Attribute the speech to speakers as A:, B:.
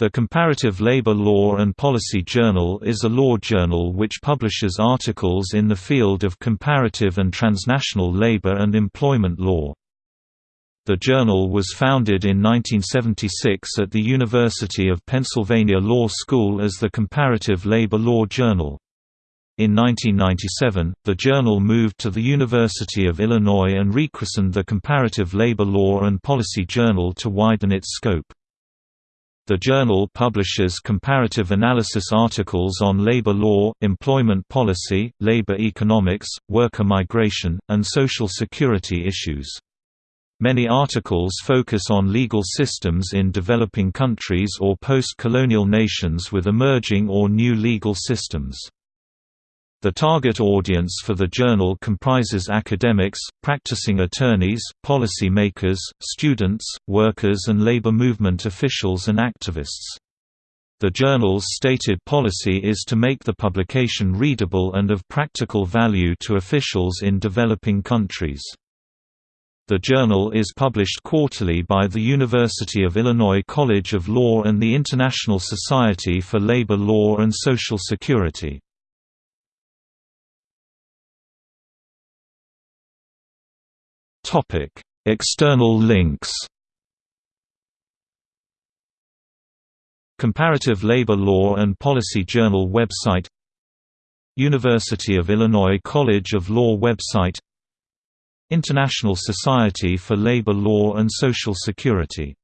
A: The Comparative Labor Law and Policy Journal is a law journal which publishes articles in the field of comparative and transnational labor and employment law. The journal was founded in 1976 at the University of Pennsylvania Law School as the Comparative Labor Law Journal. In 1997, the journal moved to the University of Illinois and rechristened the Comparative Labor Law and Policy Journal to widen its scope. The journal publishes comparative analysis articles on labor law, employment policy, labor economics, worker migration, and social security issues. Many articles focus on legal systems in developing countries or post-colonial nations with emerging or new legal systems. The target audience for the journal comprises academics, practicing attorneys, policy makers, students, workers and labor movement officials and activists. The journal's stated policy is to make the publication readable and of practical value to officials in developing countries. The journal is published quarterly by the University of Illinois College of Law and the International Society for Labor Law and Social Security. External links. Comparative Labor Law and Policy Journal website University of Illinois College of Law website International Society for Labor Law and Social Security